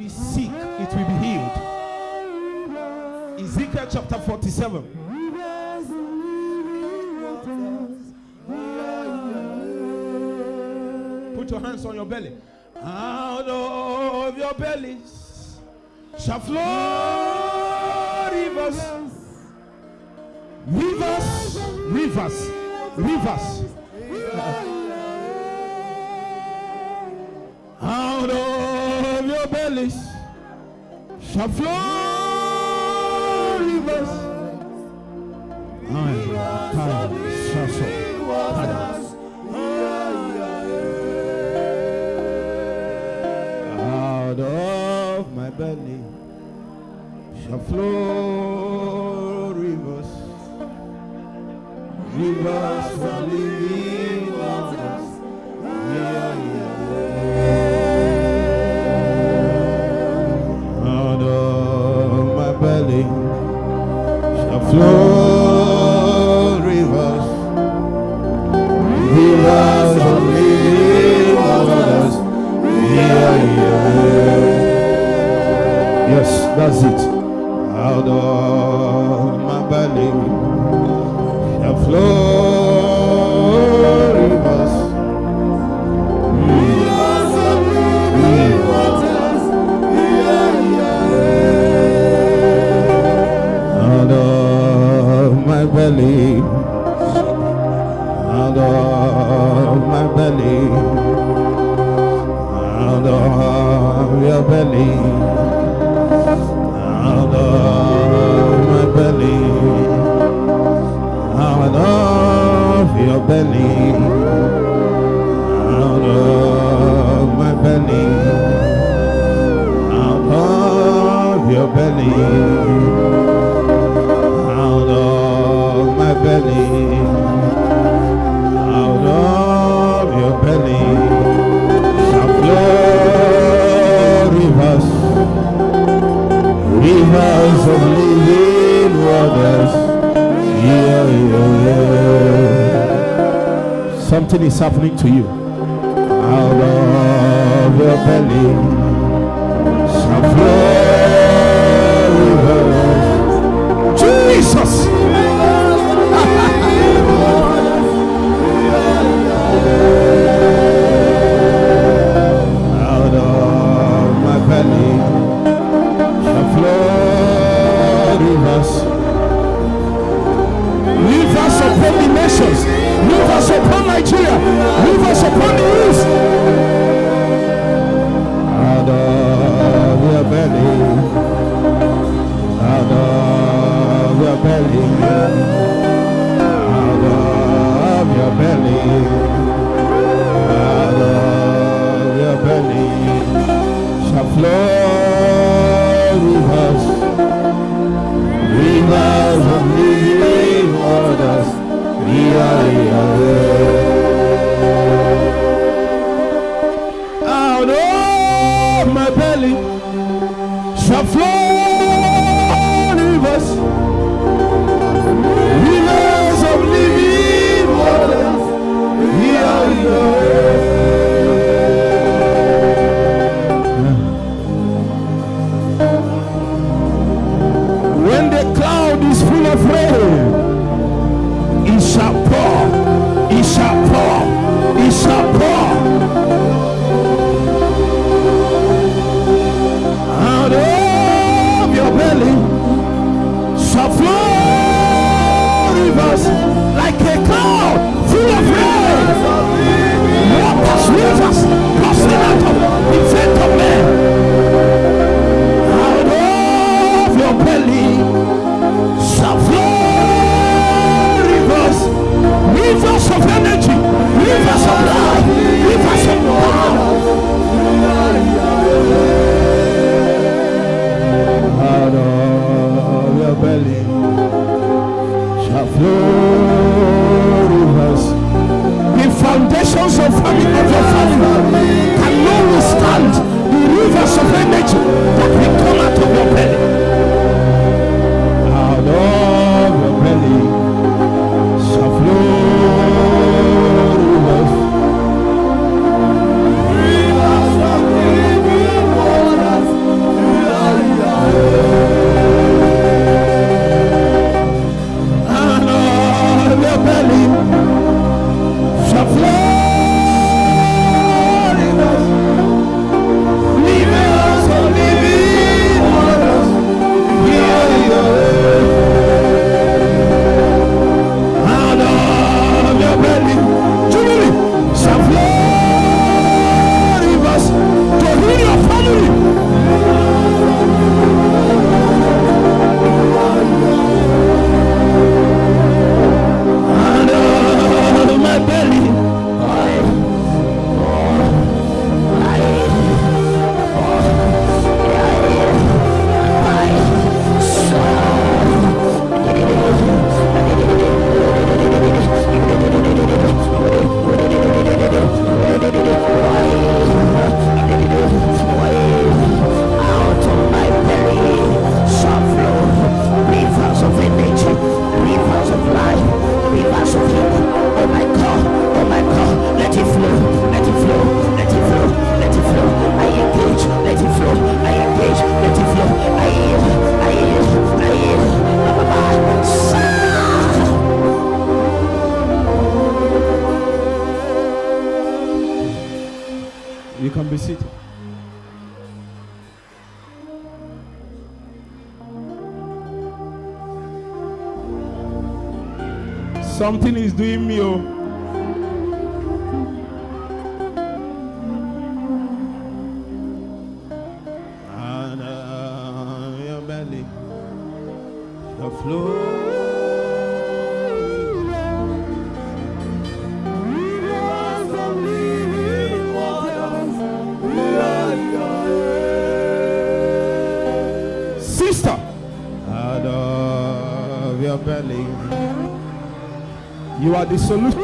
the sick, it will be healed. Ezekiel chapter 47. Put your hands on your belly. Out of your bellies shall flow rivers, rivers, rivers, rivers. Shall flow rivers. Ay, shaso, ay. Out of my belly shall flow rivers, rivers of living flow rivers, rivers of living waters. Yeah, yeah. Yes, that's it. Out of belly, out of my belly, out of your belly, out of my belly, out of your belly shall flow rivers, rivers of living waters. Yeah, yeah, yeah. Something is happening to you. Out of your belly shall flow rivers. Jesus! out of my belly shall flow rivers. Rivers upon the nations, idea rivers upon isso. Adore a of Adore a out Adore a belly Something is doing me, oh. Solution.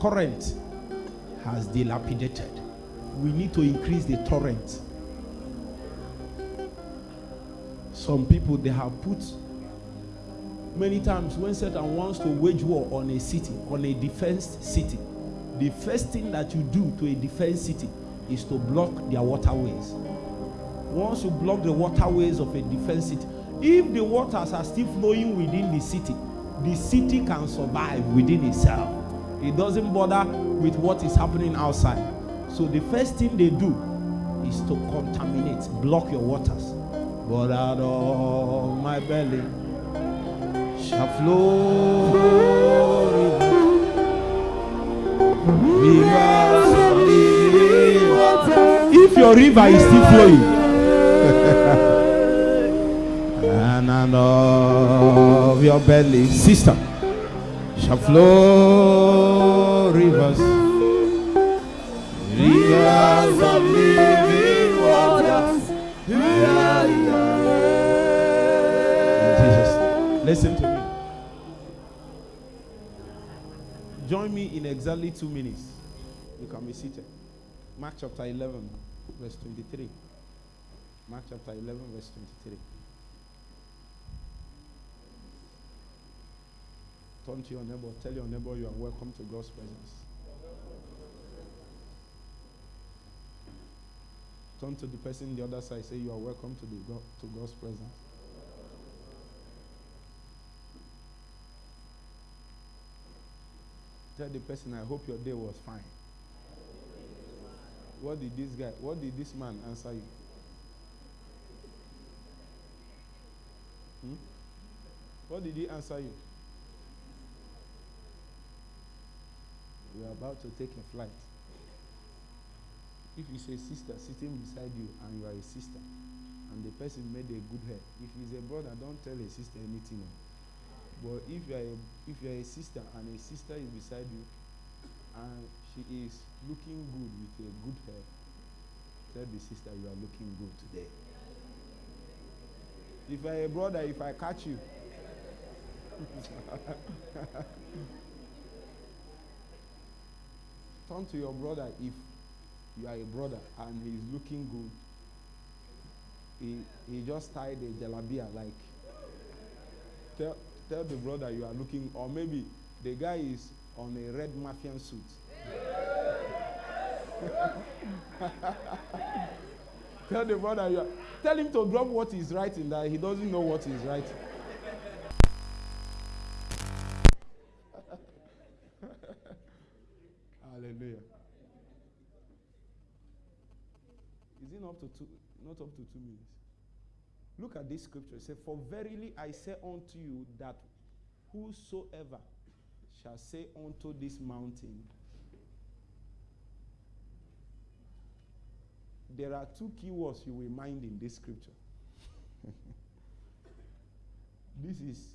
Current has dilapidated. We need to increase the torrent. Some people they have put Many times when Satan wants to wage war on a city, on a defense city, the first thing that you do to a defense city is to block their waterways. Once you block the waterways of a defense city, if the waters are still flowing within the city, the city can survive within itself. It doesn't bother with what is happening outside. So the first thing they do is to contaminate, block your waters. But out of my belly shall flow rivers of living water. If your river is still flowing, and out of your belly, sister, shall flow rivers, rivers of living waters. Jesus, listen to me. Join me in exactly two minutes. You can be seated. Mark chapter 11, verse 23. Mark chapter 11, verse 23. Turn to your neighbor. Tell your neighbor you are welcome to God's presence. Turn to the person on the other side. Say you are welcome to the God, to God's presence. Tell the person, I hope your day was fine. What did this guy, what did this man answer you? Hmm? What did he answer you? We are about to take a flight. If it's a sister sitting beside you and you are a sister, and the person made a good hair, if he's a brother, don't tell a sister anything. oh. But if you are a, if you are a sister and a sister is beside you, and she is looking good with a good hair, tell the sister you are looking good today. If I a brother, if I catch you, turn to your brother if you are a brother and he is looking good. He he just tied a jalabia like tell tell the brother you are looking or maybe the guy is on a red mafian suit. tell the brother you are tell him to drop what he's writing that he doesn't know what he's writing. Hallelujah. Is it not up to two not up to two minutes? Look at this scripture. It says, For verily I say unto you that whosoever shall say unto this mountain, there are two key words you will mind in this scripture. this is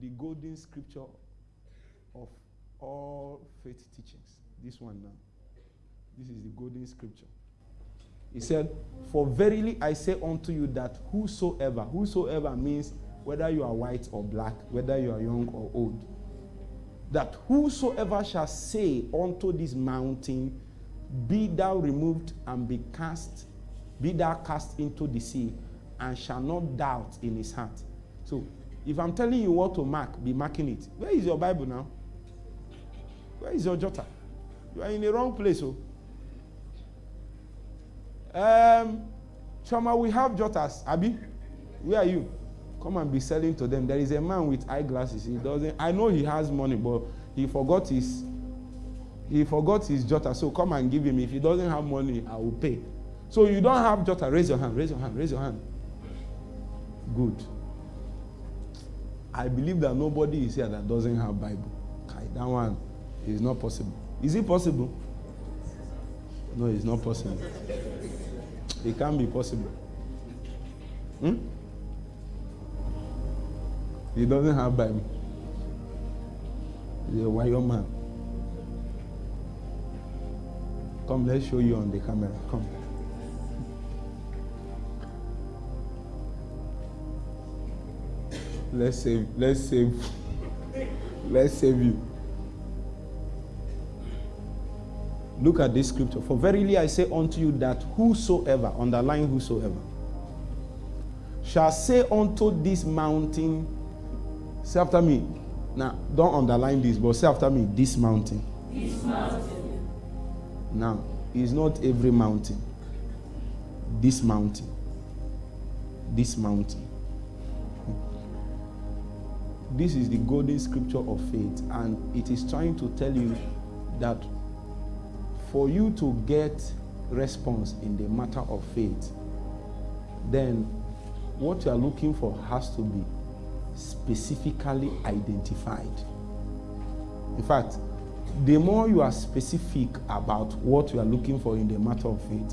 the golden scripture of all faith teachings. This one now. This is the golden scripture. He said, For verily I say unto you that whosoever, whosoever means whether you are white or black, whether you are young or old, that whosoever shall say unto this mountain, Be thou removed and be cast, be thou cast into the sea, and shall not doubt in his heart. So, if I'm telling you what to mark, be marking it. Where is your Bible now? Where is your jotter? You are in the wrong place, oh. Um, Chama, we have jotters. Abi, where are you? Come and be selling to them. There is a man with eyeglasses. He doesn't. I know he has money, but he forgot his. He forgot his jotter. So come and give him. If he doesn't have money, I will pay. So you don't have jotter. Raise your hand. Raise your hand. Raise your hand. Good. I believe that nobody is here that doesn't have Bible. Okay, that one is not possible. Is it possible? No, it's not possible. It can't be possible. Hmm? He doesn't have Bible. He's a wire man. Come, let's show you on the camera. Come. Let's save. Let's save. let's save you. Look at this scripture. For verily I say unto you that whosoever, underline whosoever, shall say unto this mountain, Say after me. Now, don't underline this, but say after me this mountain. This mountain. Now, it's not every mountain. This mountain. This mountain. This is the golden scripture of faith, and it is trying to tell you that for you to get response in the matter of faith, then what you are looking for has to be specifically identified. In fact, the more you are specific about what you are looking for in the matter of faith,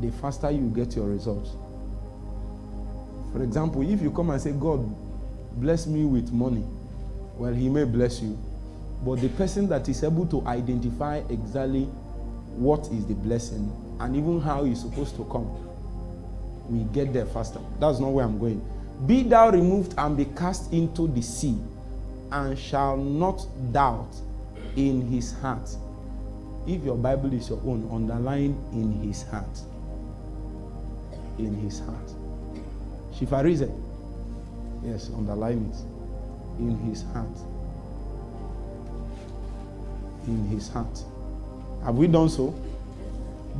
the faster you get your results. For example, if you come and say, God, bless me with money, well, He may bless you. But the person that is able to identify exactly what is the blessing and even how it's supposed to come, we get there faster. That's not where I'm going. Be thou removed and be cast into the sea, and shall not doubt in his heart. If your Bible is your own, underline in his heart. In his heart. Shifarize. Yes, underline it. In his heart. In his heart. Have we done so?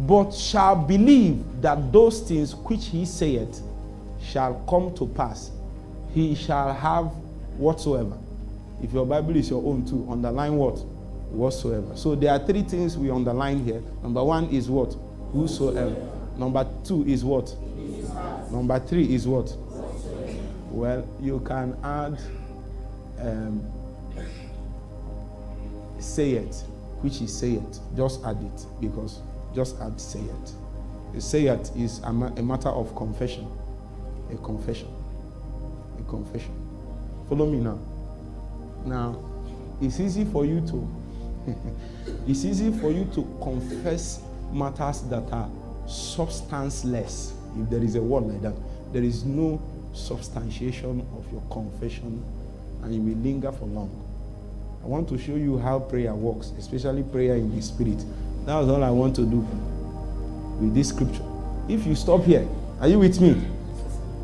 But shall believe that those things which he saith shall come to pass. He shall have whatsoever. If your Bible is your own too, underline what? Whatsoever. So there are three things we underline here. Number one is what? Whosoever. Number two is what? Number three is what? Well, you can add um, say it, which is say it. Just add it because just add say it. Say it is a, ma- a matter of confession. A confession. A confession. Follow me now. Now, it's easy for you to it's easy for you to confess matters that are substanceless. If there is a word like that, there is no substantiation of your confession and you will linger for long. I want to show you how prayer works, especially prayer in the spirit. That's all I want to do with this scripture. If you stop here, are you with me?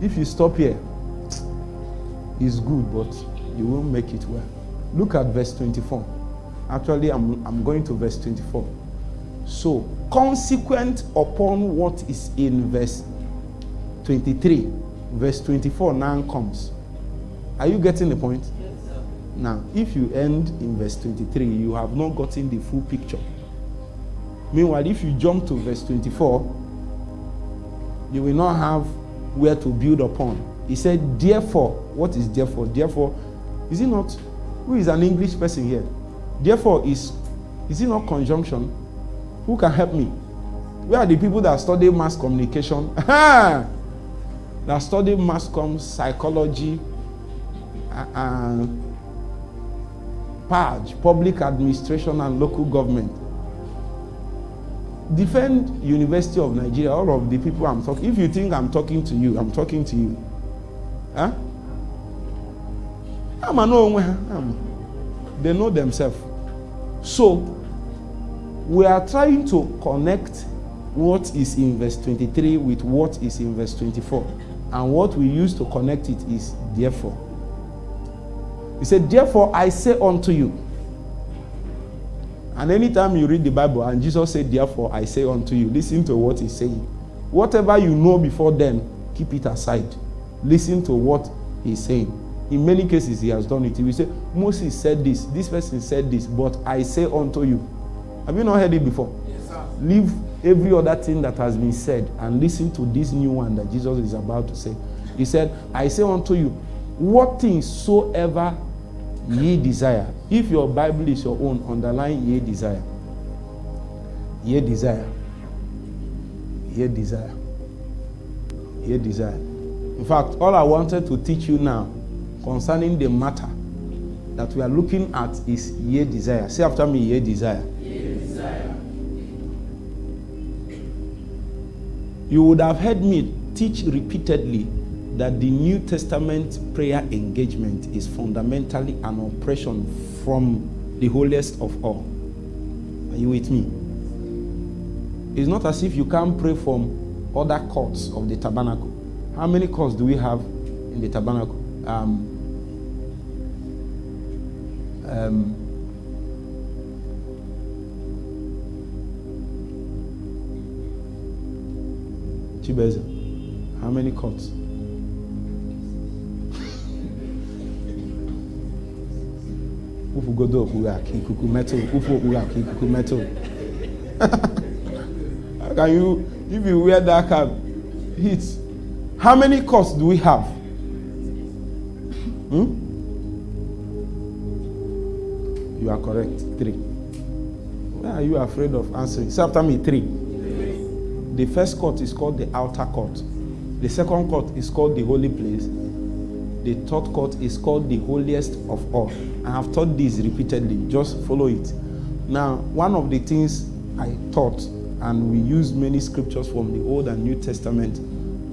If you stop here, it's good, but you won't make it well. Look at verse 24. Actually, I'm, I'm going to verse 24. So, consequent upon what is in verse 23, verse 24 now comes. Are you getting the point? Now, if you end in verse 23, you have not gotten the full picture. Meanwhile, if you jump to verse 24, you will not have where to build upon. He said, Therefore, what is therefore? Therefore, is it not? Who is an English person here? Therefore, is is it not conjunction? Who can help me? Where are the people that study mass communication? that study mass com psychology and PAG, public administration and local government. Defend University of Nigeria, all of the people I'm talking. If you think I'm talking to you, I'm talking to you. Huh? I'm a no They know themselves. So we are trying to connect what is in verse 23 with what is in verse 24. And what we use to connect it is therefore. He said, Therefore I say unto you. And anytime you read the Bible and Jesus said, Therefore I say unto you, listen to what he's saying. Whatever you know before then, keep it aside. Listen to what he's saying. In many cases, he has done it. He will say, Moses said this, this person said this, but I say unto you. Have you not heard it before? Yes, sir. Leave every other thing that has been said and listen to this new one that Jesus is about to say. He said, I say unto you, what things soever ye desire. If your Bible is your own, underline ye desire. Ye desire. Ye desire. Ye desire. In fact, all I wanted to teach you now concerning the matter that we are looking at is ye desire. Say after me, ye desire. You would have heard me teach repeatedly that the New Testament prayer engagement is fundamentally an oppression from the holiest of all. Are you with me? It's not as if you can't pray from other courts of the tabernacle. How many courts do we have in the tabernacle? um, um, Chibeza, how many courts? Ufu godo okpuru aka. How can you, if you wear that cap, heat? How many courts do we have? Hmm? You are correct. Three. Why are you afraid of answering? Say after me, three. The first court is called the outer court. The second court is called the holy place. The third court is called the holiest of all. I have taught this repeatedly. Just follow it. Now, one of the things I taught, and we used many scriptures from the Old and New Testament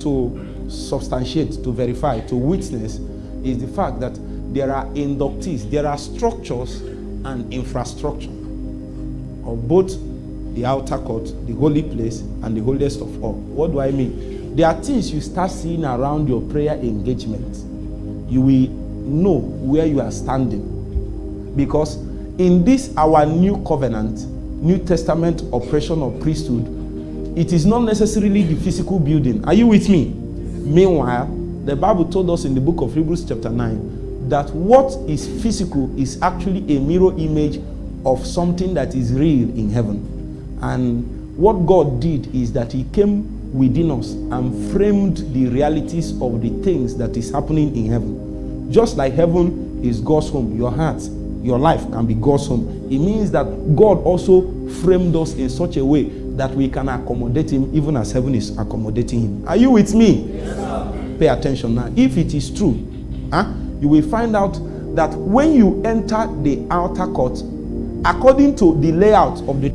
to substantiate, to verify, to witness, is the fact that there are inductees, there are structures and infrastructure of both the outer court, the holy place, and the holiest of all. What do I mean? There are things you start seeing around your prayer engagement. You will know where you are standing. Because in this, our new covenant, New Testament operation of priesthood, it is not necessarily the physical building. Are you with me? Meanwhile, the Bible told us in the book of Hebrews, chapter 9, that what is physical is actually a mirror image of something that is real in heaven. And what God did is that He came within us and framed the realities of the things that is happening in heaven. Just like heaven is God's home, your heart, your life can be God's home. It means that God also framed us in such a way that we can accommodate Him even as heaven is accommodating Him. Are you with me? Yes, Pay attention now. If it is true, huh, you will find out that when you enter the outer court, according to the layout of the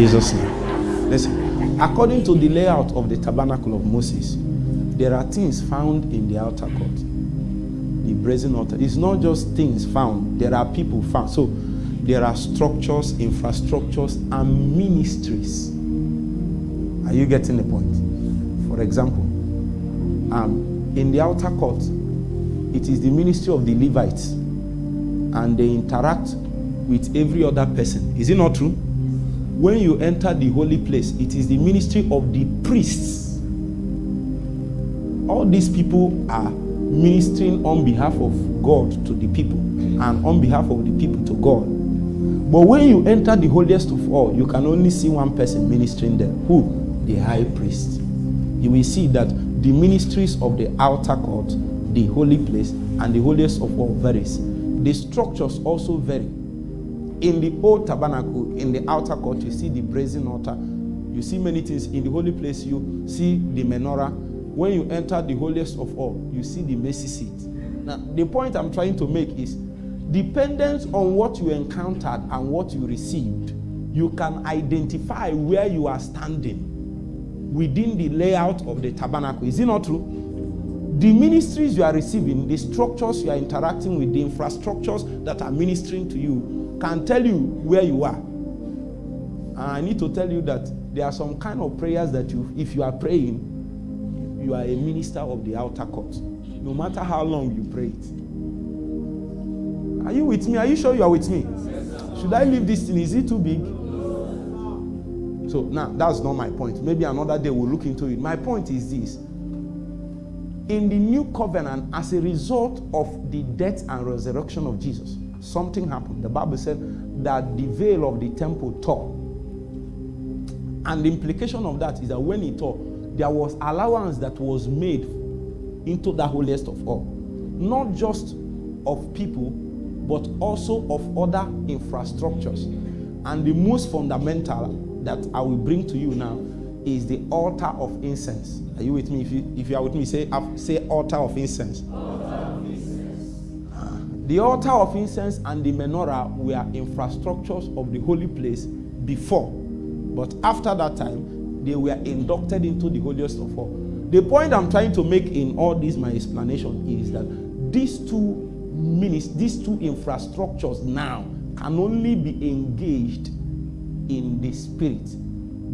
Jesus' name. Listen, according to the layout of the tabernacle of Moses, there are things found in the outer court. The brazen altar. It's not just things found, there are people found. So there are structures, infrastructures, and ministries. Are you getting the point? For example, um, in the outer court, it is the ministry of the Levites, and they interact with every other person. Is it not true? When you enter the holy place, it is the ministry of the priests. All these people are ministering on behalf of God to the people and on behalf of the people to God. But when you enter the holiest of all, you can only see one person ministering there. Who? The high priest. You will see that the ministries of the outer court, the holy place, and the holiest of all varies. The structures also vary in the old tabernacle, in the outer court, you see the brazen altar. You see many things. In the holy place, you see the menorah. When you enter the holiest of all, you see the mercy seat. Now, the point I'm trying to make is dependent on what you encountered and what you received, you can identify where you are standing within the layout of the tabernacle. Is it not true? The ministries you are receiving, the structures you are interacting with, the infrastructures that are ministering to you, can tell you where you are. And I need to tell you that there are some kind of prayers that you, if you are praying, you are a minister of the outer court, no matter how long you pray it. Are you with me? Are you sure you are with me? Should I leave this thing? Is it too big? So now that's not my point. Maybe another day we'll look into it. My point is this. In the new covenant, as a result of the death and resurrection of Jesus, something happened. The Bible said that the veil of the temple tore. And the implication of that is that when it tore, there was allowance that was made into the holiest of all. not just of people, but also of other infrastructures. And the most fundamental that I will bring to you now is the altar of incense. Are you with me? If you, if you are with me, say, say altar of incense. The altar of incense and the menorah were infrastructures of the holy place before. But after that time, they were inducted into the holiest of all. The point I'm trying to make in all this, my explanation, is that these two minis, these two infrastructures now can only be engaged in the spirit,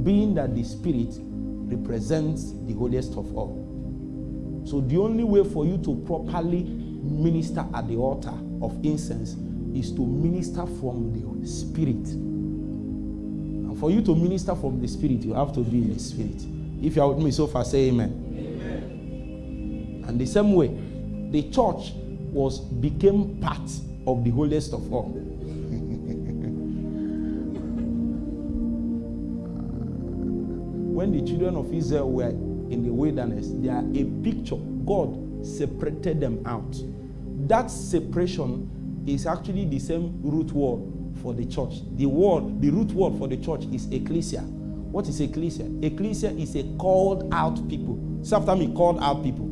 being that the spirit represents the holiest of all. So the only way for you to properly minister at the altar of incense is to minister from the spirit. And for you to minister from the spirit, you have to be in the spirit. If you are with me so far, say amen. amen. And the same way, the church was became part of the holiest of all. when the children of Israel were in the wilderness, they are a picture. God separated them out. That separation is actually the same root word for the church. The word, the root word for the church is ecclesia. What is ecclesia? Ecclesia is a called out people. Sometimes me, called out people.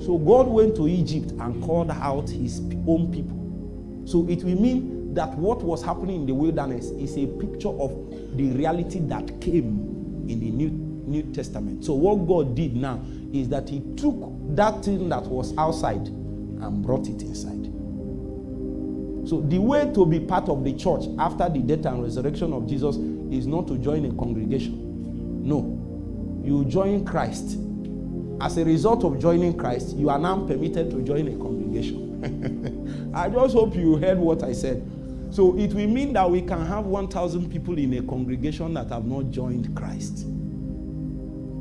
So God went to Egypt and called out his own people. So it will mean that what was happening in the wilderness is a picture of the reality that came in the New, New Testament. So what God did now is that he took that thing that was outside and brought it inside. So the way to be part of the church after the death and resurrection of Jesus is not to join a congregation. No. You join Christ. As a result of joining Christ, you are now permitted to join a congregation. I just hope you heard what I said. So it will mean that we can have 1,000 people in a congregation that have not joined Christ.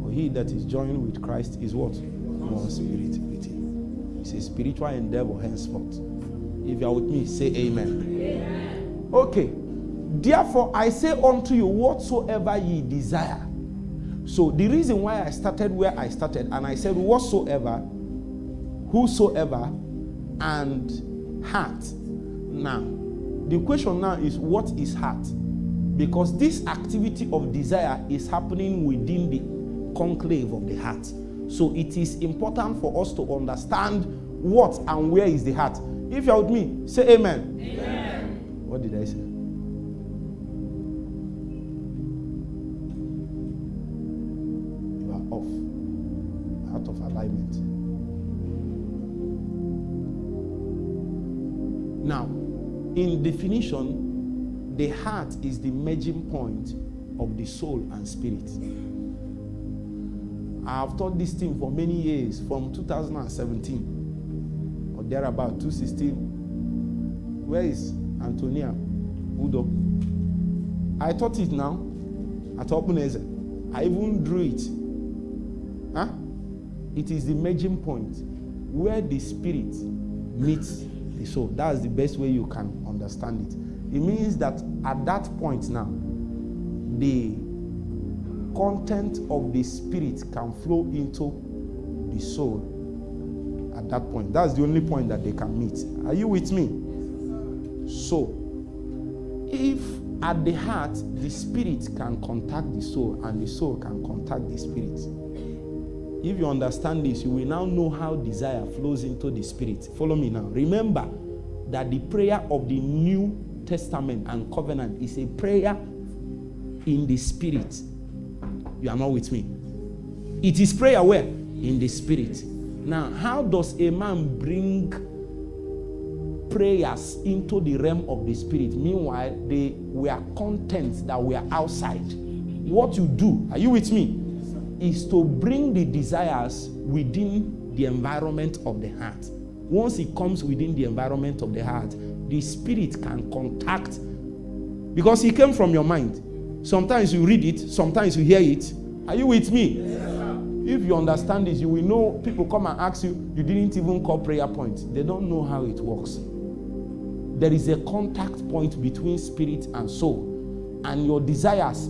For he that is joined with Christ is what? One spirit with him. It's a spiritual endeavor henceforth. If you are with me, say amen. amen. Okay. Therefore, I say unto you, whatsoever ye desire. So, the reason why I started where I started, and I said, whatsoever, whosoever, and heart. Now, the question now is, what is heart? Because this activity of desire is happening within the conclave of the heart. So, it is important for us to understand what and where is the heart. If you're with me, say amen. Amen. What did I say? You are off, out of alignment. Now, in definition, the heart is the merging point of the soul and spirit. I have taught this thing for many years, from 2017 or thereabout 216 where is antonia udo? I taught it now at openeze. I even drew it. Huh? it is the merging point where the spirit meets the soul. That's the best way you can understand it. It means that at that point now the content of the spirit can flow into the soul at that point. That's the only point that they can meet. Are you with me? So, if at the heart the spirit can contact the soul and the soul can contact the spirit, if you understand this, you will now know how desire flows into the spirit. Follow me now. Remember that the prayer of the New Testament and covenant is a prayer in the spirit. You are not with me. It is prayer where? In the spirit. Now, how does a man bring prayers into the realm of the spirit? Meanwhile, they were contents that were outside. What you do, are you with me? Is to bring the desires within the environment of the heart. Once it comes within the environment of the heart, the spirit can contact because it came from your mind. Sometimes you read it, sometimes you hear it. Are you with me? If you understand this, you will know people come and ask you, you didn't even call prayer point. They don't know how it works. There is a contact point between spirit and soul, and your desires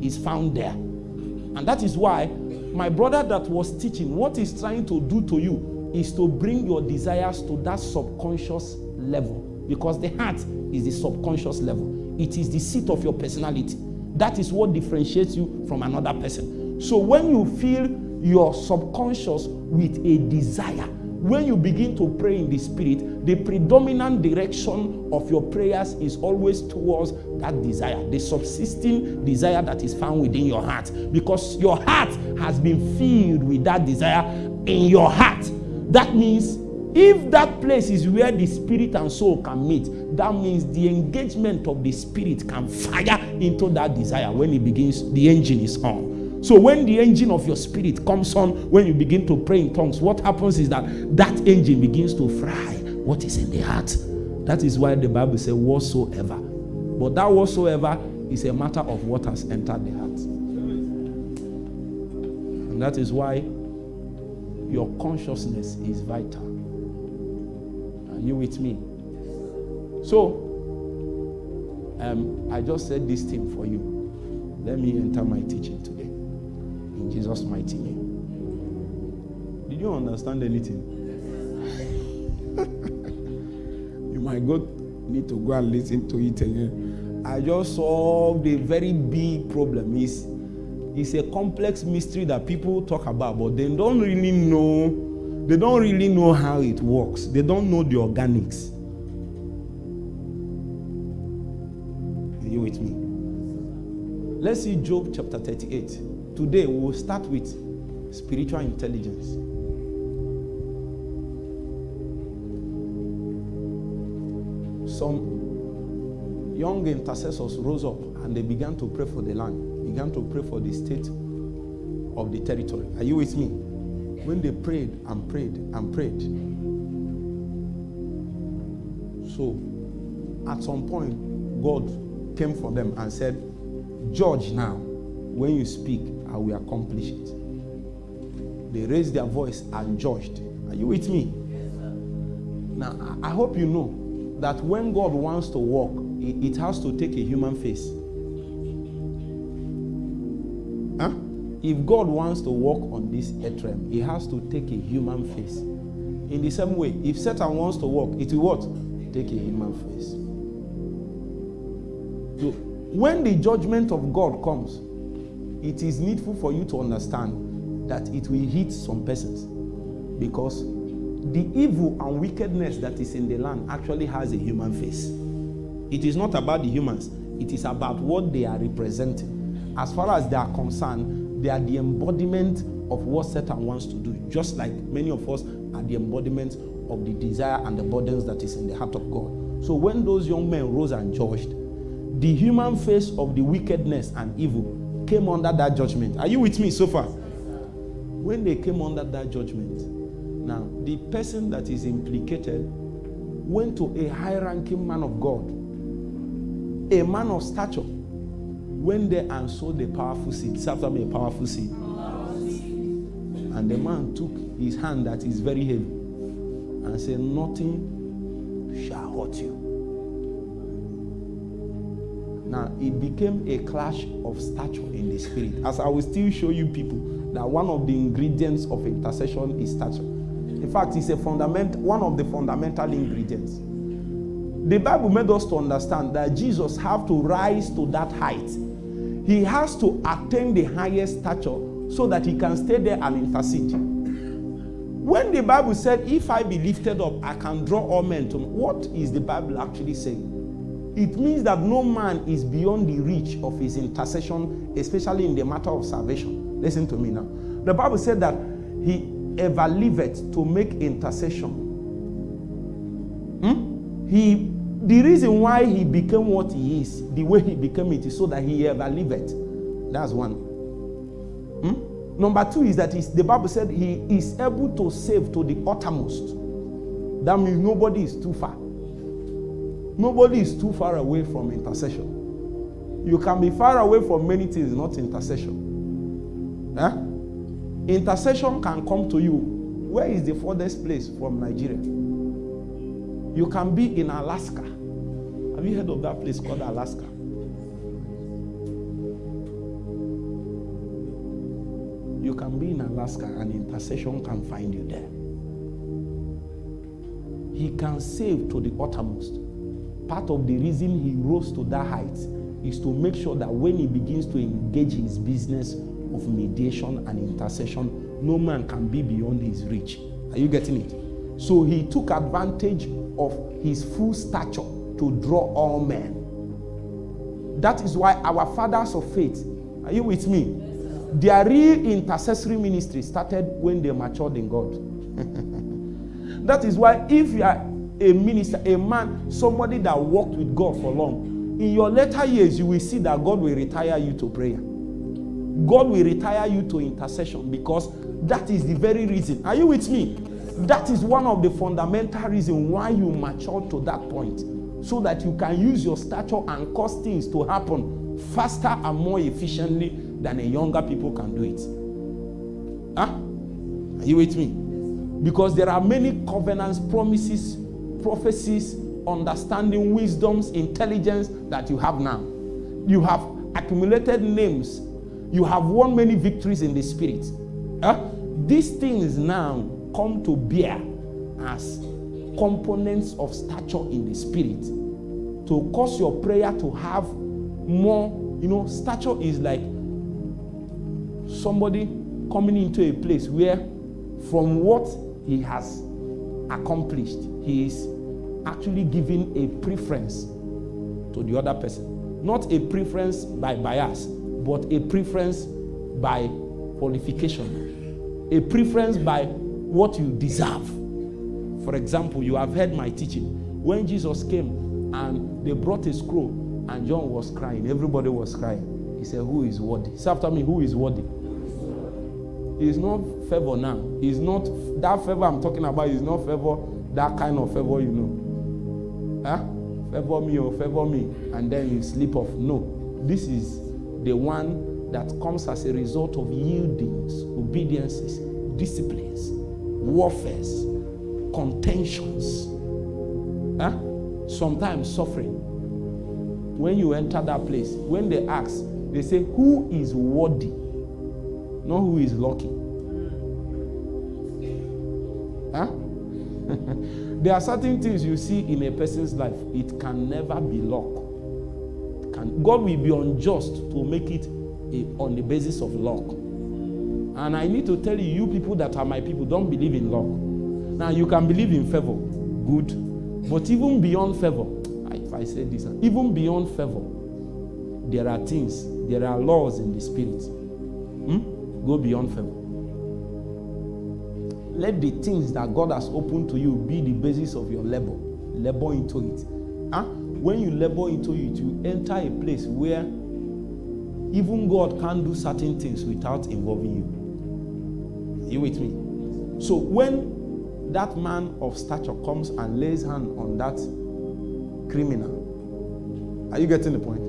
is found there. And that is why my brother that was teaching, what he's trying to do to you is to bring your desires to that subconscious level because the heart is the subconscious level. It is the seat of your personality. That is what differentiates you from another person. So when you feel your subconscious with a desire, when you begin to pray in the spirit, the predominant direction of your prayers is always towards that desire, the subsisting desire that is found within your heart. Because your heart has been filled with that desire in your heart. That means if that place is where the spirit and soul can meet, that means the engagement of the spirit can fire into that desire when it begins, the engine is on. So when the engine of your spirit comes on, when you begin to pray in tongues, what happens is that that engine begins to fry what is in the heart. That is why the Bible says whatsoever. But that whatsoever is a matter of what has entered the heart. And that is why your consciousness is vital. Are you with me? So, um, I just said this thing for you. Let me enter my teaching today. In Jesus' mighty name. Did you understand anything? you might go need to go and listen to it again. I just solved a very big problem. It's, it's a complex mystery that people talk about, but they don't really know. They don't really know how it works. They don't know the organics. Let's see Job chapter 38. Today we will start with spiritual intelligence. Some young intercessors rose up and they began to pray for the land, began to pray for the state of the territory. Are you with me? When they prayed and prayed and prayed. So, at some point, God came for them and said, Judge now. When you speak, I will accomplish it. They raised their voice and judged. Are you with me? Yes, sir. now, I hope you know that when God wants to walk, it has to take a human face. Huh? If God wants to walk on this earth realm, he has to take a human face. In the same way, if Satan wants to walk, it will what? Take a human face. When the judgment of God comes, it is needful for you to understand that it will hit some persons because the evil and wickedness that is in the land actually has a human face. It is not about the humans, it is about what they are representing. As far as they are concerned, they are the embodiment of what Satan wants to do, just like many of us are the embodiment of the desire and the burdens that is in the heart of God. So when those young men rose and judged, the human face of the wickedness and evil came under that judgment. Are you with me so far? When they came under that judgment, now the person that is implicated went to a high ranking man of God, a man of stature, went there and sowed a powerful seed. Say after a powerful seed. And the man took his hand that is very heavy and said, Nothing shall hurt you. Now, it became a clash of stature in the spirit. As I will still show you people that one of the ingredients of intercession is stature. In fact, it's a fundament, one of the fundamental ingredients. The Bible made us to understand that Jesus have to rise to that height. He has to attain the highest stature so that he can stay there and intercede. When the Bible said, If I be lifted up, I can draw all men to me, what is the Bible actually saying? It means that no man is beyond the reach of his intercession, especially in the matter of salvation. Listen to me now. The Bible said that he ever liveth to make intercession. Hmm? He, the reason why he became what he is, the way he became it, is so that he ever liveth. That's one. Hmm? Number two is that the Bible said he is able to save to the uttermost. That means nobody is too far. Nobody is too far away from intercession. You can be far away from many things, not intercession. Huh? Intercession can come to you. Where is the furthest place from Nigeria? You can be in Alaska. Have you heard of that place called Alaska? You can be in Alaska and intercession can find you there. he can save to the uttermost. Part of the reason he rose to that height is to make sure that when he begins to engage his business of mediation and intercession, no man can be beyond his reach. Are you getting it? So he took advantage of his full stature to draw all men. That is why our fathers of faith, are you with me? Their real intercessory ministry started when they matured in God. that is why if you are a minister, a man, somebody that walked with God for long, in your later years, you will see that God will retire you to prayer. God will retire you to intercession because that is the very reason. Are you with me? That is one of the fundamental reasons why you mature to that point. So that you can use your stature and cause things to happen faster and more efficiently than a younger people can do it. Huh? Are you with me? Because there are many covenants, promises, prophecies, understanding, wisdoms, intelligence that you have now. You have accumulated names. You have won many victories in the spirit. Huh? These things now come to bear as components of stature in the spirit to cause your prayer to have more. You know, stature is like somebody coming into a place where, from what he has accomplished, he is actually giving a preference to the other person. Not a preference by bias, but a preference by qualification, a preference by what you deserve. For example, you have heard my teaching. When Jesus came and they brought a scroll and John was crying, everybody was crying. He said, Who is worthy? Say after me, who is worthy? It's not favor now. It's not that favor I'm talking about, is not favor, that kind of favor you know. Huh? Favor me or favor me, and then you slip off. No, this is the one that comes as a result of yieldings, obediences, disciplines, warfares, contentions, huh? sometimes suffering. When you enter that place, when they ask, they say, Who is worthy? Not who is lucky. There are certain things you see in a person's life, it can never be luck. Can, God will be unjust to make it a, on the basis of luck. And I need to tell you, you people that are my people, don't believe in luck. Now, you can believe in favor, good. But even beyond favor, if I say this, even beyond favor, there are things, there are laws in the spirit. Hmm? Go beyond favor. Let the things that God has opened to you be the basis of your labor. Labor into it. Huh? When you labor into it, you enter a place where even God can't do certain things without involving you. Are you with me? So when that man of stature comes and lays hand on that criminal, are you getting the point?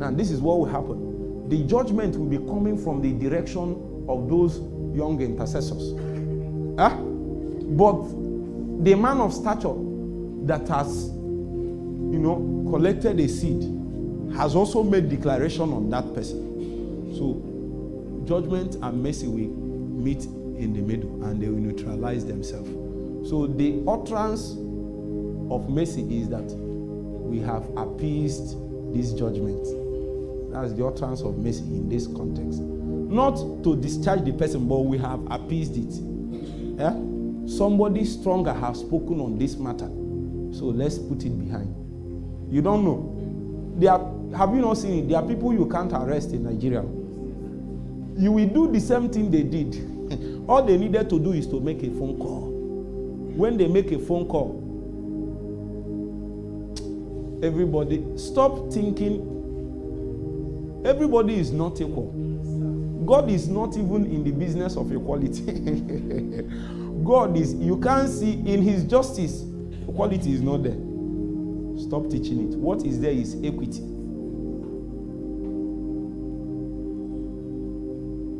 Now, this is what will happen. The judgment will be coming from the direction of those young intercessors. Huh? But the man of stature that has, you know, collected a seed has also made declaration on that person. So judgment and mercy will meet in the middle and they will neutralize themselves. So the utterance of mercy is that we have appeased this judgment. That's the utterance of mercy in this context. Not to discharge the person, but we have appeased it. Yeah? Somebody stronger has spoken on this matter. So let's put it behind. You don't know. There are, have you not seen it? There are people you can't arrest in Nigeria. You will do the same thing they did. All they needed to do is to make a phone call. When they make a phone call, everybody stop thinking everybody is not equal. God is not even in the business of equality. God is, you can't see in his justice, equality is not there. Stop teaching it. What is there is equity.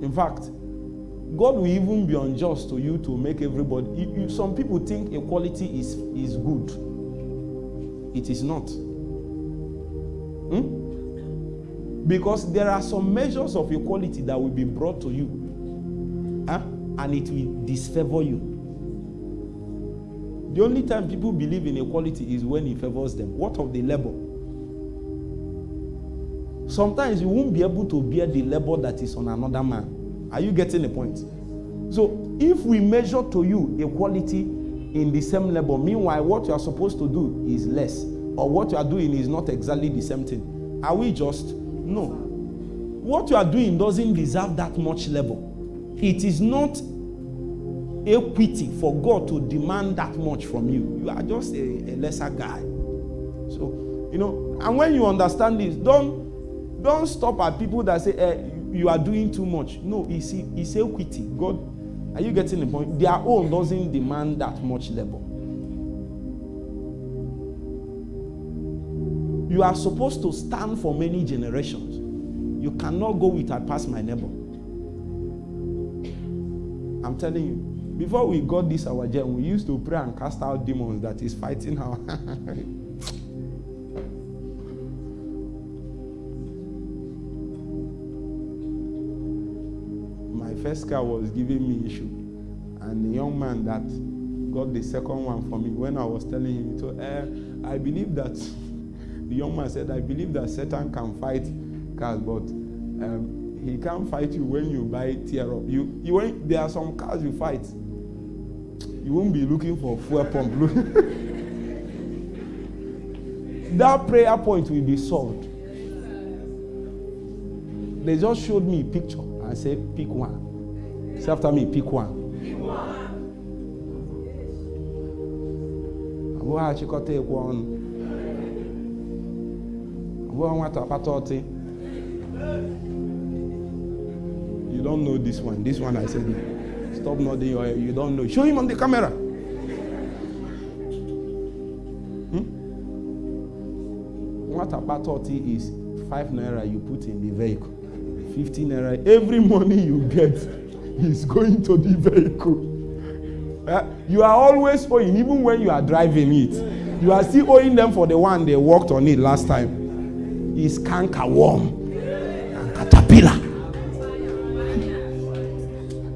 In fact, God will even be unjust to you to make everybody. You, you, some people think equality is, is good. It is not. Hmm? Because there are some measures of equality that will be brought to you, huh? and it will disfavor you. The only time people believe in equality is when it favors them. What of the labor? Sometimes you won't be able to bear the labor that is on another man. Are you getting the point? So if we measure to you equality in the same labor, meanwhile, what you are supposed to do is less, or what you are doing is not exactly the same thing, are we just? No. What you are doing doesn't deserve that much labor. It is not equity for God to demand that much from you. You are just a, a lesser guy. So, you know, and when you understand this, don't don't stop at people that say eh, you are doing too much. No, it's, it's equity. God, are you getting the point? Their own doesn't demand that much labor. You are supposed to stand for many generations. You cannot go with I pass my neighbor. I'm telling you, before we got this our gem, we used to pray and cast out demons that is fighting our. my first car was giving me issue, and the young man that got the second one for me, when I was telling him, so uh, I believe that the young man said, I believe that Satan can fight cars, but um, he can't fight you when you buy tear up. You, you won't, there are some cars you fight. You won't be looking for fuel pump. that prayer point will be solved. They just showed me a picture and said, pick one. Say after me, pick one. Abụọ achịkọta Abụọ nwata akpata ọtị. You don't know this one. This one I said, stop nodding your head. You don't know. Show him on the camera. Hmm? What about 30 is 5 naira you put in the vehicle. 50 naira. Every money you get is going to the vehicle. Uh, you are always owing, even when you are driving it. You are still owing them for the one they worked on it last time. It's canker worm and caterpillar.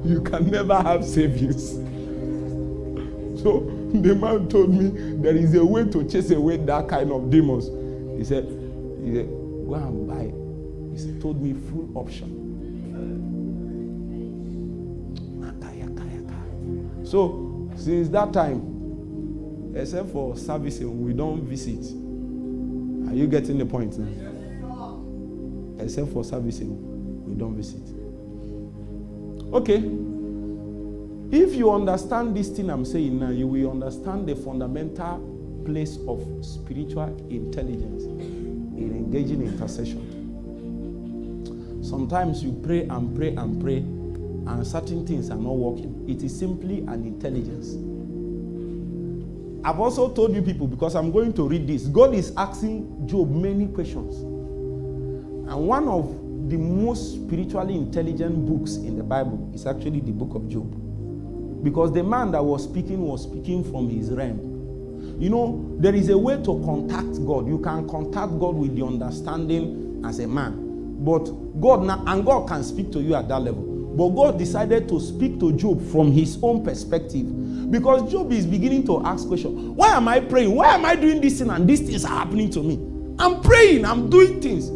you can never have savings. So the man told me there is a way to chase away that kind of demons. He said, he said go and buy. He told me full option. So since that time, except for servicing, we don't visit. Are you getting the point now? Except for servicing, eh, we don't visit. Okay. If you understand this thing I'm saying now, you will understand the fundamental place of spiritual intelligence in engaging intercession. Sometimes you pray and pray and pray, and certain things are not working. It is simply an intelligence. I've also told you people because I'm going to read this. God is asking Job many questions. And one of the most spiritually intelligent books in the Bible is actually the book of Job. Because the man that was speaking was speaking from his realm. You know, there is a way to contact God. You can contact God with the understanding as a man. But God now, and God can speak to you at that level. But God decided to speak to Job from his own perspective. Because Job is beginning to ask questions. Why am I praying? Why am I doing this thing and these things are happening to me? I'm praying, I'm doing things.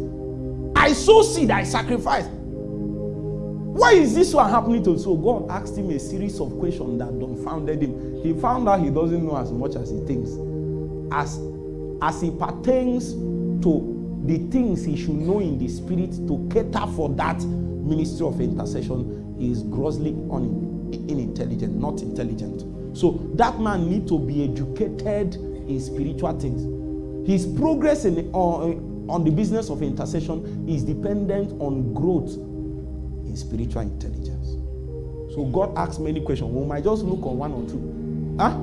I sow seed, I sacrifice. Why is this one happening to So God asked him a series of questions that dumbfounded him. He found out he doesn't know as much as he thinks. As, as it pertains to the things he should know in the spirit to cater for that ministry of intercession, he is grossly un, unintelligent, not intelligent. So that man need to be educated in spiritual things. His progress in, on, on the business of intercession is dependent on growth in spiritual intelligence. So God asks many questions. We might just look on one or two. Huh?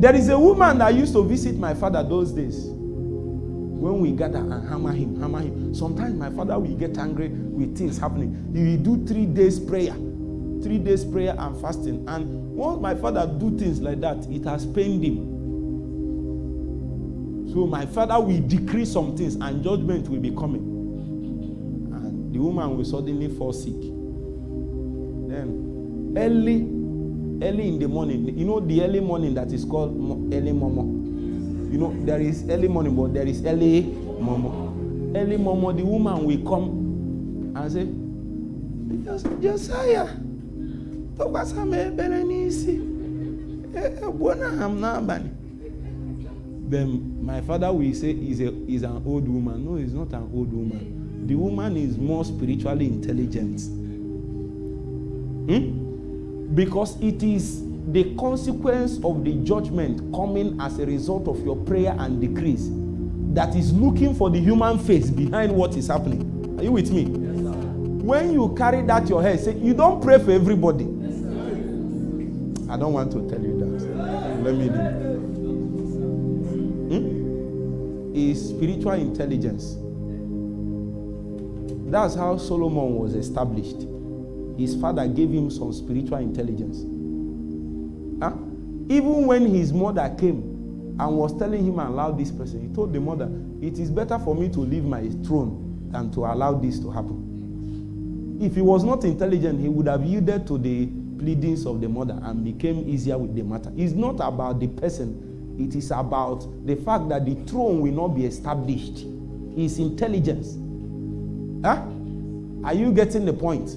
There is a woman that used to visit my father those days. When we gather and hammer him, hammer him. Sometimes my father will get angry with things happening. He will do three days prayer, three days prayer and fasting. And once my father do things like that, it has pained him. So my father will decree some things and judgment will be coming. And the woman will suddenly fall sick. Then early early in the morning. You know the early morning that is called early momo. You know there is early morning, but there is early momo. Early momo, the woman will come and say, Josiah, tọkwasa m ebere n'isi, egbuo na ha m. Then my father will say he's, a, he's an old woman. No, he's not an old woman. The woman is more spiritually intelligent. Hmm? Because it is the consequence of the judgment coming as a result of your prayer and decrees that is looking for the human face behind what is happening. Are you with me? Yes, when you carry that your head, say you don't pray for everybody. Yes, I don't want to tell you that. Let me hmm? Is spiritual intelligence. That's how Solomon was established his father gave him some spiritual intelligence. Huh? Even when his mother came and was telling him allow this person, he told the mother, It is better for me to leave my throne than to allow this to happen. If he was not intelligent, he would have yielded to the pleadings of the mother and became easier with the matter. It's not about the person, it is about the fact that the throne will not be established. His intelligence. Huh? Are you getting the point?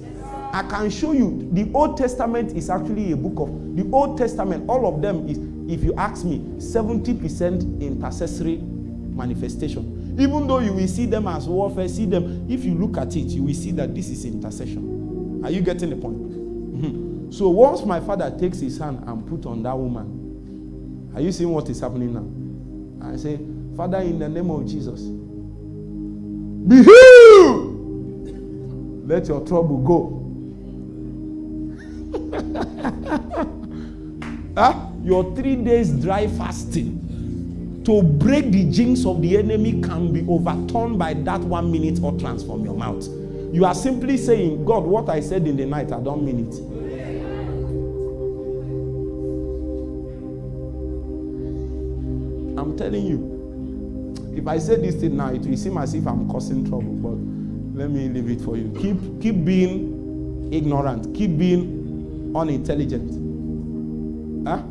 I can show you the Old Testament is actually a book of the Old Testament. All of them is, if you ask me, 70% intercessory manifestation. Even though you will see them as warfare, see them, if you look at it, you will see that this is intercession. Are you getting the point? So once my father takes his hand and put on that woman, are you seeing what is happening now? I say, Father, in the name of Jesus, be healed. Let your trouble go. huh? Ah, your three days dry fasting to break the jinx of the enemy can be overturned by that one minute utterance from your mouth. You are simply saying, God, what I said in the night, I don't mean it. Telling you, if I say this thing now, it will seem as if I'm causing trouble, but let me leave it for you. Keep, keep being ignorant, keep being unintelligent. Huh?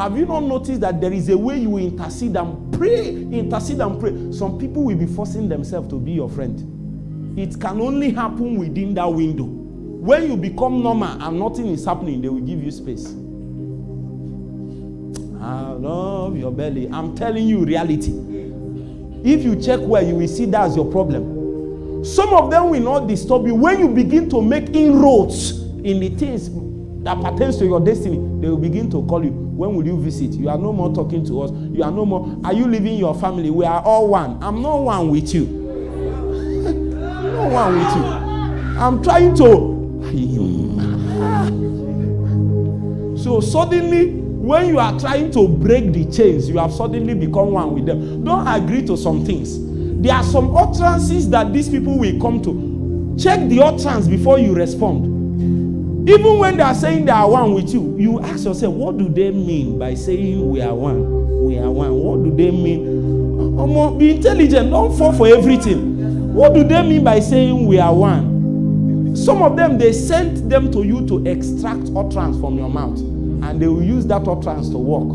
Have you not noticed that there is a way you intercede and pray, intercede and pray? Some people will be forcing themselves to be your friend. It can only happen within that window. When you become normal and nothing is happening, they will give you space. I love your belly. I'm telling you reality. If you check where you will see that's your problem. Some of them will not disturb you when you begin to make inroads in the things that pertains to your destiny, they will begin to call you. When will you visit? You are no more talking to us. You are no more. Are you leaving your family? We are all one. I'm not one with you. Not one with you. I'm trying to. So suddenly, when you are trying to break the chains, you have suddenly become one with them. Don't agree to some things. There are some utterances that these people will come to. Check the utterance before you respond. Even when they are saying they are one with you, you ask yourself, what do they mean by saying we are one? We are one. What do they mean? Um, be intelligent. Don't fall for everything. What do they mean by saying we are one? Some of them, they sent them to you to extract utterance from your mouth. And they will use that utterance to work.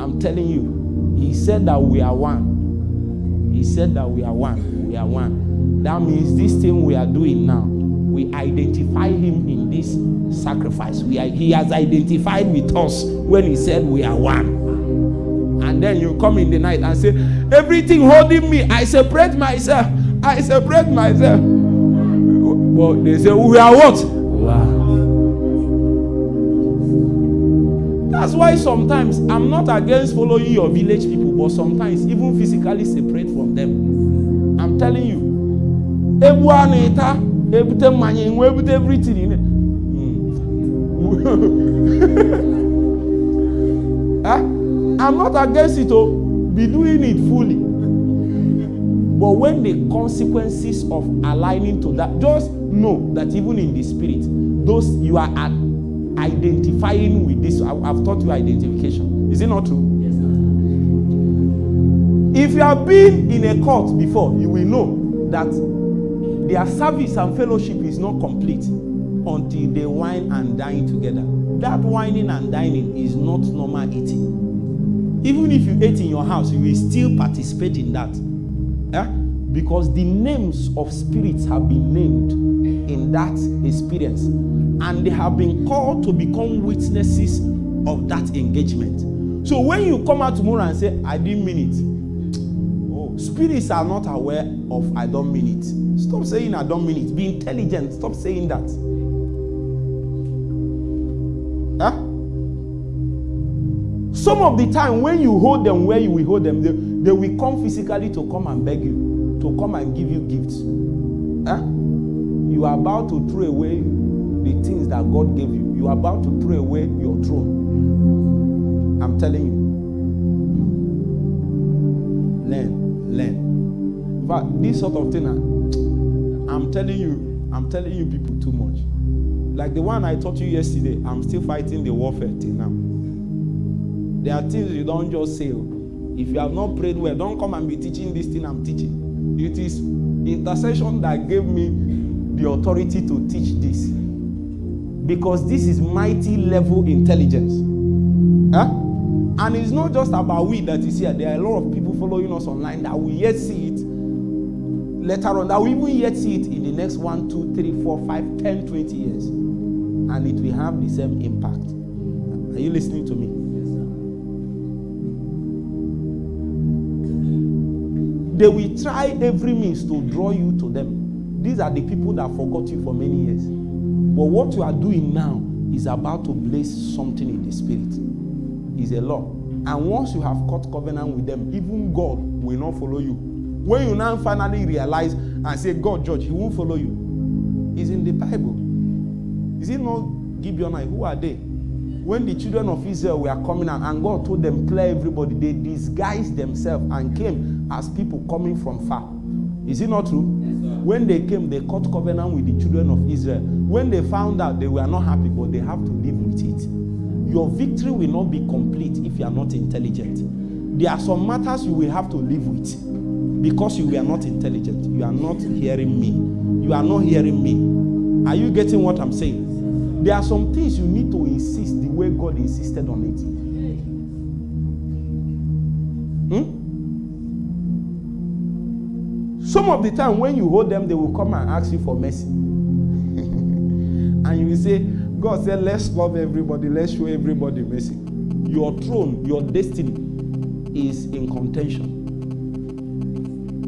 I'm telling you, he said that we are one. He said that we are one. We are one. That means this thing we are doing now we identify him in this sacrifice. We are, he has identified with us when he said we are one. And then you come in the night and say, Everything holding me, I separate myself. I separate myself. But they say, We are what? Wow. That's why sometimes I'm not against following your village people, but sometimes even physically separate from them. I'm telling you. ebute mmanya enwe ebute everything huh? i'm not against it oh be doing it fully but when the consequences of aligning to that just know that even in the spirit those you are identifying with this i've taught you identification is it not true yes, sir. if you have been in a court before you will know that their service and fellowship is not complete until they wine and dine together. That whining and dining is not normal eating. Even if you ate in your house, you will still participate in that. Eh? Because the names of spirits have been named in that experience, and they have been called to become witnesses of that engagement. So when you come out tomorrow and say, I didn't mean it, oh, spirits are not aware of I don't mean it. Stop saying I don't mean it. Be intelligent. Stop saying that. Huh? Some of the time when you hold them where you will hold them, they, they will come physically to come and beg you, to come and give you gifts. Huh? You are about to throw away the things that God gave you. You are about to throw away your throne. I'm telling you. Learn, learn. Fact, this sort of thing, I- I'm telling you, I'm telling you people too much. Like the one I taught you yesterday, I'm still fighting the warfare till now. There are things you don't just say. oh. If you have not prayed well, don't come and be teaching this thing I'm teaching. It is intercession that gave me the authority to teach this. Because this is mighty level intelligence. Huh? And it's not just about we that is here. There are a lot of people following us online that will yet see it later on, that will even yet see it in the next one, two, three, four, five, ten, twenty years. And it will have the same impact. Are you listening to me? They will try every means to draw you to them. These are the people that forgot you for many years. But what you are doing now is about to blaze something in the spirit. Is a law. And once you have cut covenant with them, even God will not follow you. When you now finally realize and say, God, judge, He won't follow you. It's in the Bible. Is it not Gibeonite? Who are they? When the children of Israel were coming out and God told them, clear everybody, they disguised themselves and came as people coming from far. Is it not true? When they came, they cut covenant with the children of Israel. When they found out, they were not happy, but they have to live with it. Your victory will not be complete if you are not intelligent. There are some matters you will have to live with because you were not intelligent. You are not hearing me. You are not hearing me. Are you getting what I'm saying? There are some things you need to insist the way God insisted on it. Some of the time when you hold them, they will come and ask you for mercy. and you will say, God said, let's love everybody, let's show everybody mercy. Your throne, your destiny is in contention.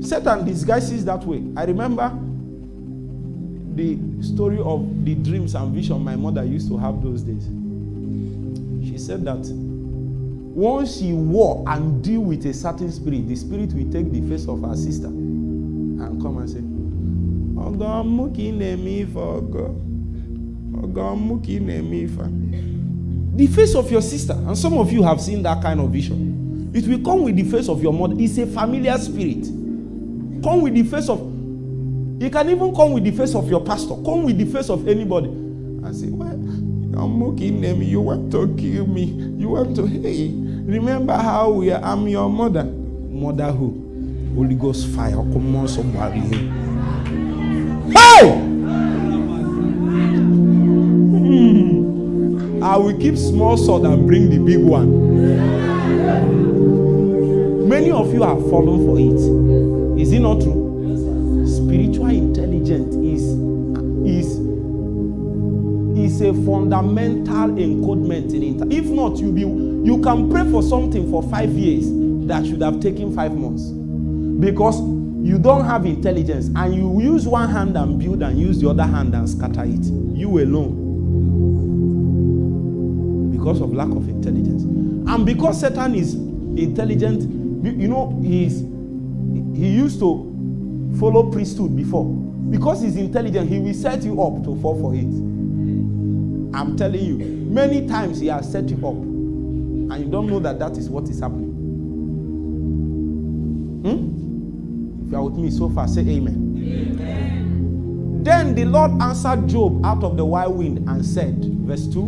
Satan disguises that way. I remember the story of the dreams and vision my mother used to have those days. She said that once she war and deal with a certain spirit, the spirit will take the face of her sister come and say. The face of your sister, and some of you have seen that kind of vision. It will come with the face of your mother. It's a familiar spirit. Come with the face of. It can even come with the face of your pastor. Come with the face of anybody. And say, well, I'm mocking them. You want to kill me. You want to, hey, remember how we are, I'm your mother. Mother who? Holy Ghost fire. Come on, somebody. Hey! Hmm. I will keep small sword and bring the big one. Many of you have fallen for it. Is it not true? Spiritual intelligence is is is a fundamental encodement in it. If not, you be you can pray for something for five years that should have taken five months because you don't have intelligence and you use one hand and build and use the other hand and scatter it. You alone because of lack of intelligence and because Satan is intelligent. You know he's he used to follow priesthood before because he's intelligent. He will set you up to fall for it. I'm telling you, many times he has set you up, and you don't know that that is what is happening. You are with me so far, say amen. amen. Then the Lord answered Job out of the wild wind and said, verse 2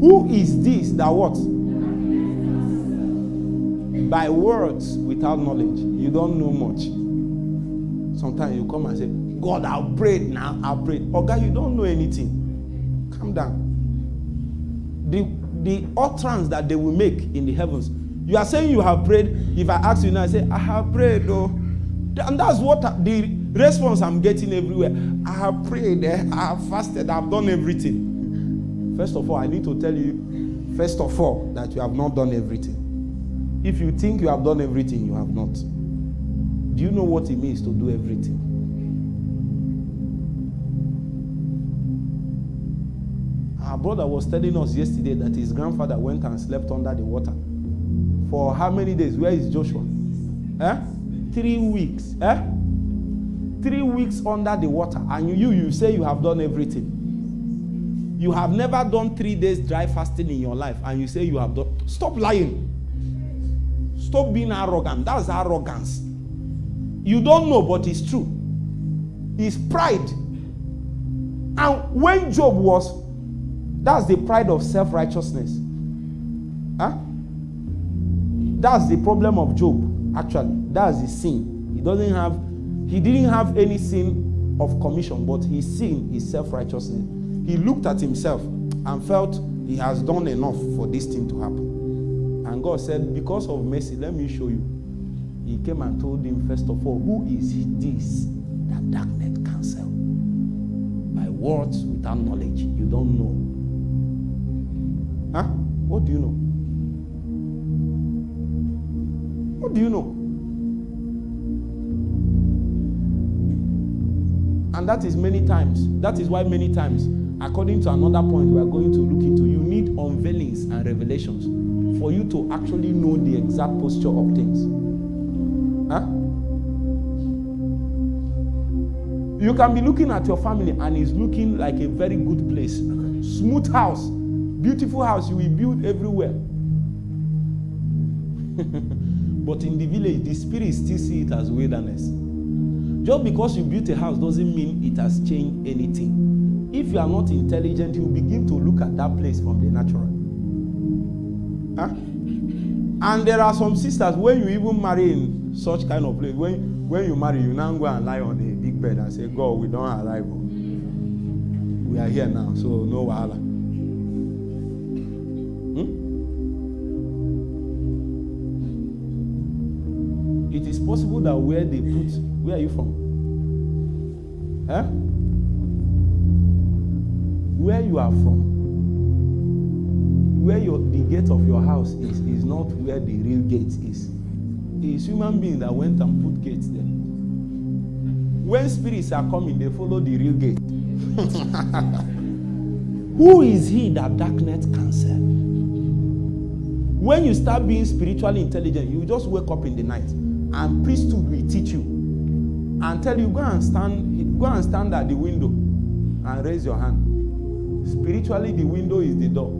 Who is this that what? By words without knowledge. You don't know much. Sometimes you come and say, God, I'll pray now. I'll pray. Oh God, you don't know anything. Calm down. The the utterance that they will make in the heavens. You are saying you have prayed. If I ask you now, I say, I have prayed, though. And that's what the response I'm getting everywhere. I have prayed, eh? I have fasted, I've done everything. First of all, I need to tell you, first of all, that you have not done everything. If you think you have done everything, you have not. Do you know what it means to do everything? Our brother was telling us yesterday that his grandfather went and slept under the water. For how many days? Where is Joshua? Eh? Three weeks. Eh? Three weeks under the water. And you, you say you have done everything. You have never done three days dry fasting in your life, and you say you have done. Stop lying. Stop being arrogant. That's arrogance. You don't know, but it's true. It's pride. And when Job was, that's the pride of self righteousness. Huh? That's the problem of Job, actually. That's his sin. He doesn't have, he didn't have any sin of commission, but his sin is self righteousness. He looked at himself and felt he has done enough for this thing to happen. And God said, Because of mercy, let me show you. He came and told him, first of all, Who is this that darkness cancel? By words without knowledge. You don't know. Huh? What do you know? What do you know? And that is many times. That is why many times, according to another point we are going to look into, you need unveilings and revelations for you to actually know the exact posture of things. Huh? You can be looking at your family and it's looking like a very good place. Smooth house, beautiful house you will build everywhere. but in the village, the spirit still see it as wilderness. Just because you built a house doesn't mean it has changed anything. If you are not intelligent, you begin to look at that place from the natural. Huh? And there are some sisters when you even marry in such kind of place, when, when you marry, you now go and lie on a big bed and say, God, we don't arrive. We are here now, so no wahala. Possible that where they put, where are you from? Huh? Where you are from, where your, the gate of your house is, is not where the real gate is. It's human being that went and put gates there. When spirits are coming, they follow the real gate. Who is he that darkness cancel? When you start being spiritually intelligent, you just wake up in the night and priesthood will teach you and tell you go and stand go and stand at the window and raise your hand. Spiritually, the window is the door.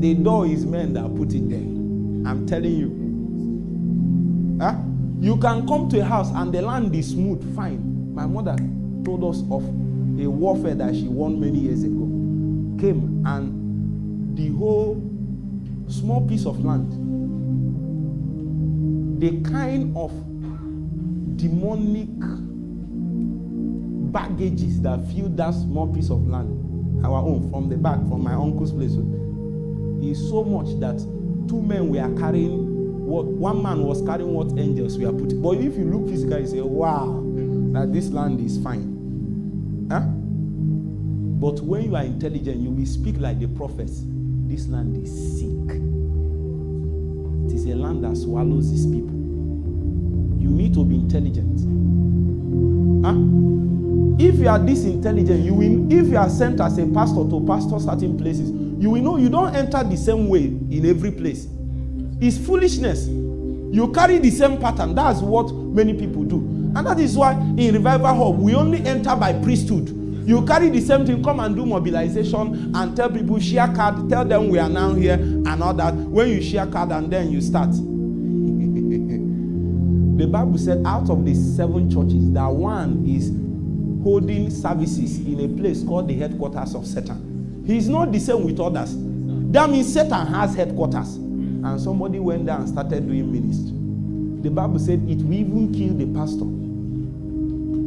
The door is men that put it there. I'm telling you. Huh? You can come to a house and the land is smooth, fine. My mother told us of a warfare that she won many years ago. Came and the whole small piece of land, the kind of demonic baggages that filled that small piece of land, our own, from the back, from my uncle's place, is so much that two men were carrying what one man was carrying what angels were putting. But if you look physically, you say, wow, that this land is fine. Huh? But when you are intelligent, you will speak like the prophets. This land is sick. A land that swallows its people. You need to be intelligent. Huh? If you are this intelligent, you will, if you are sent as a pastor to pastor certain places, you will know you don't enter the same way in every place. It's foolishness. You carry the same pattern. That's what many people do. And that is why in Revival Hub, we only enter by priesthood. You carry the same thing, come and do mobilization and tell people, share card, tell them we are now here and all that. When you share card and then you start. the Bible said out of the seven churches, that one is holding services in a place called the headquarters of Satan. He's not the same with others. That means Satan has headquarters. And somebody went there and started doing ministry. The Bible said it will even kill the pastor.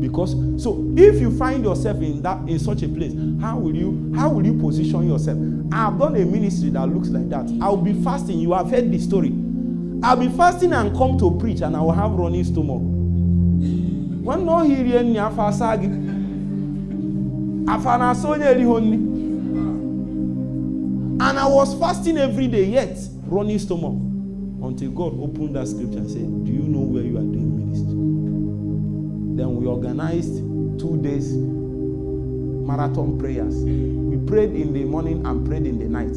Because so if you find yourself in that in such a place, how will you how will you position yourself? I've done a ministry that looks like that. I'll be fasting. You have heard the story. I'll be fasting and come to preach, and I will have running stomach. When no hearing ni afa sagi, afa na so nye honni. And I was fasting every day, yet running stomach, until God opened that scripture and said, "Do you know where you are doing ministry?" Then we organized two days marathon prayers. We prayed in the morning and prayed in the night.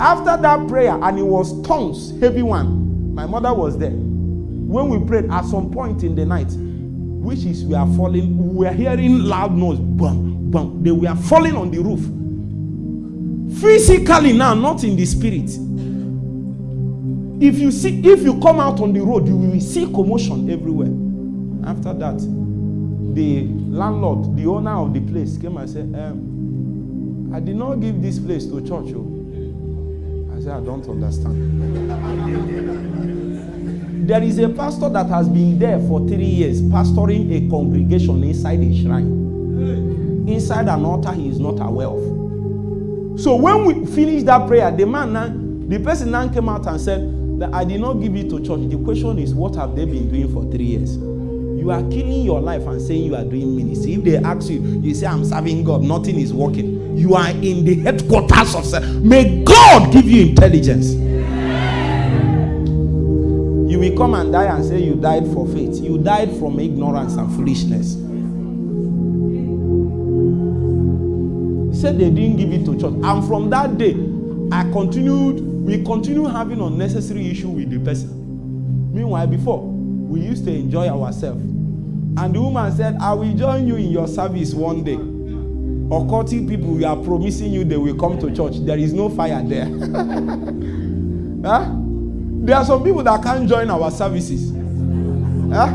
After that prayer, and it was tongues, heavy one. My mother was there. When we prayed at some point in the night, which is we are falling, we are hearing loud noise, bam, bam. They were falling on the roof. Physically now, not in the spirit. If you see, if you come out on the road, you will see commotion everywhere. After that, the landlord, the owner of the place, came and said, um, I did not give this place to church. Oh. I said, I don't understand. there is a pastor that has been there for three years, pastoring a congregation inside a shrine. Inside an altar he is not aware of. So when we finished that prayer, the man now, the person now came out and said that I did not give it to church. The question is, what have they been doing for three years? You are killing your life and saying you are doing ministry. If they ask you, you say, I'm serving God, nothing is working. You are in the headquarters of self. May God give you intelligence. You will come and die and say you died for faith. You died from ignorance and foolishness. He said they didn't give it to church. And from that day, I continued, we continued having unnecessary issue with the person. Meanwhile, before, we used to enjoy ourselves. And the woman said, I will join you in your service one day. Occultic people, we are promising you they will come to church. There is no fire there. huh? There are some people that can't join our services. Huh?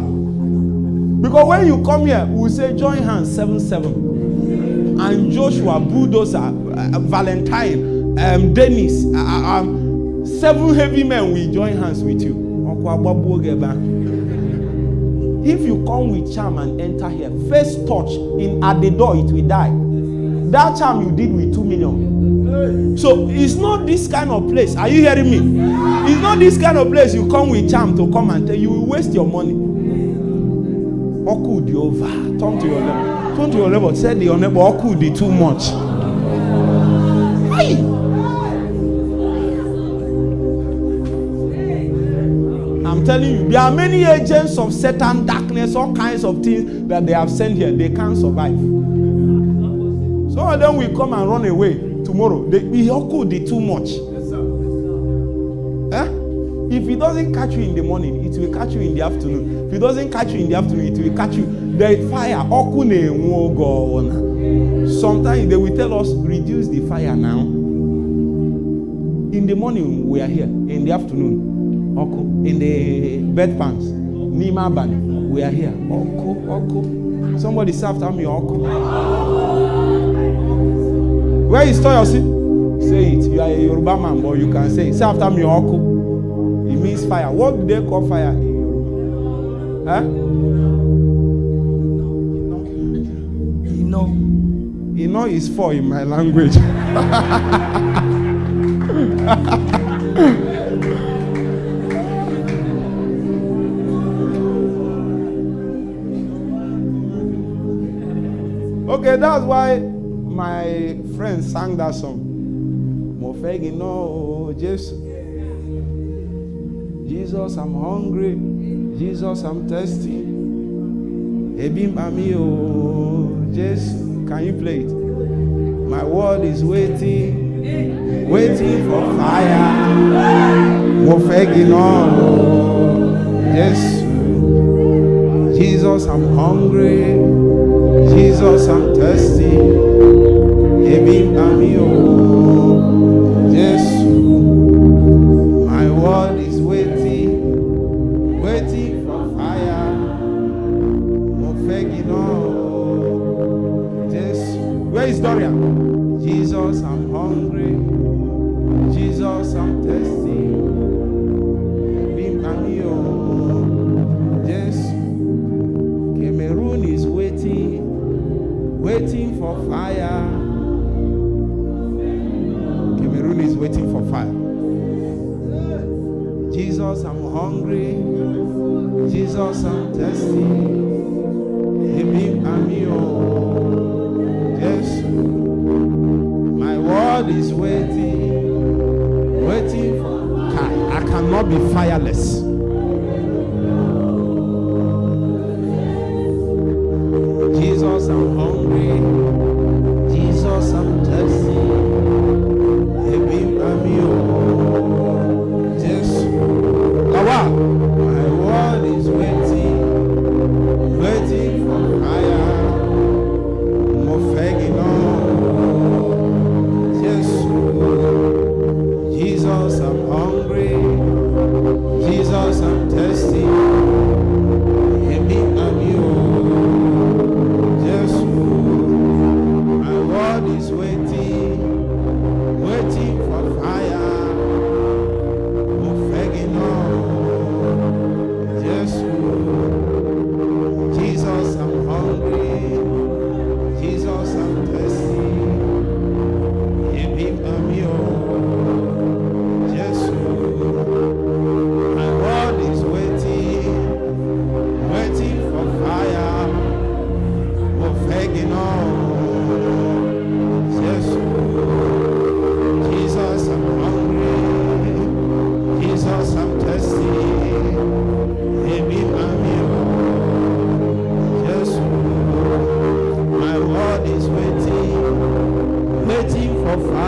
Because when you come here, we say join hands 7 7. And Joshua, Bulldozer, uh, Valentine, um, Dennis, uh, um, seven heavy men will join hands with you. If you come with charm and enter here, first touch in at the door, it will die. That charm you did with two million. So it's not this kind of place. Are you hearing me? It's not this kind of place you come with charm to come and tell you will waste your money. Oku over. Turn to your level. Turn to your level. Say the your neighbor Oku too much. Hey. Telling you, there are many agents of Satan, darkness, all kinds of things that they have sent here. They can't survive. Some of them will come and run away tomorrow. They Ihoku did too much. Eh? If it doesn't catch you in the morning, it will catch you in the afternoon. If it doesn't catch you in the afternoon, it will catch you. The fire, oku na-enwu oge ọwụna. Sometimes they will tell us, reduce the fire now. In the morning, we are here. In the afternoon. In the bedpans, n'ime abalị, we are here. Oku, oku. Somebody after me, oku. Where is Toyosi? Say it. You are a Yoruba man, but you can say it. Say after me, oku. It means fire. What do they call fire in Yoruba? Huh? Ino. Ino is four in my language. okay, that's why my friend sang that song. Mo fẹ́ iná o Jesus, I'm hungry. Jesus, I'm thirsty. Ebi ń pa mí o Jésù. Can you play it? My world is waiting, waiting for fire. Mo fẹ́ iná o Jesus, I'm hungry. Jesus, I'm thirsty. Pa mí o Jésù. My world is waiting, waiting for fire. Mo fẹ́ iná o Jésù. Where is Dorian? Jesus, Jesus, I'm hungry. Jesus, I'm thirsty. Him, I'm you. Yes. My world is waiting. Waiting. I cannot be fireless. of